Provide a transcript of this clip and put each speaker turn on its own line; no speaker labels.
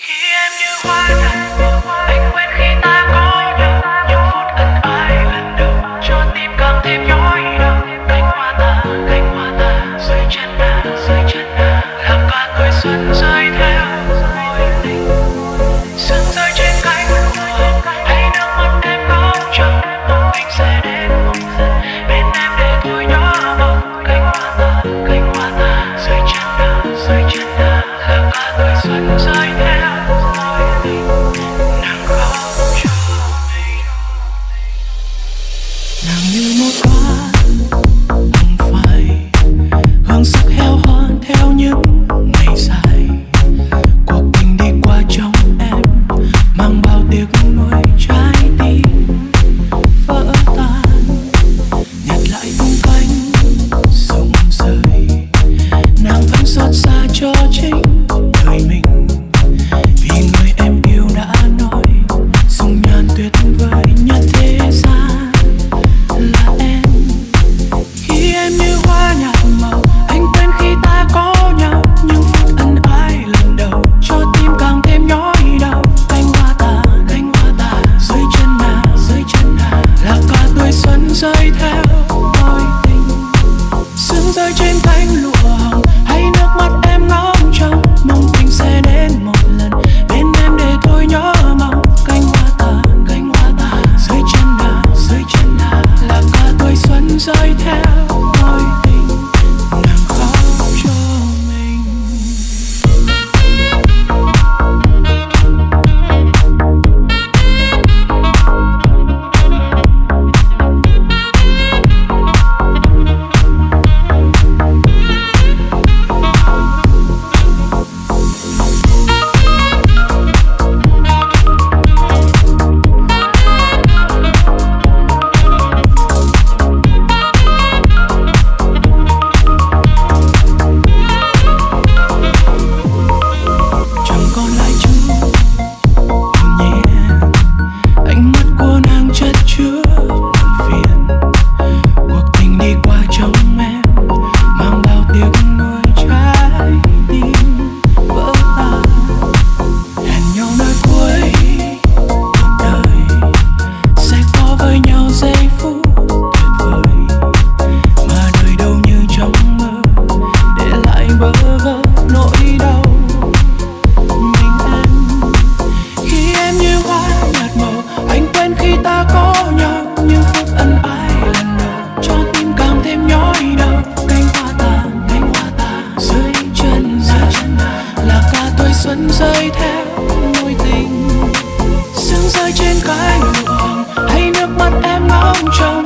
He and you wife. Tell me more. thời xuân rơi theo môi tình. Sương rơi trên
cái mùa hồng, hay nước mắt em ngóng trông.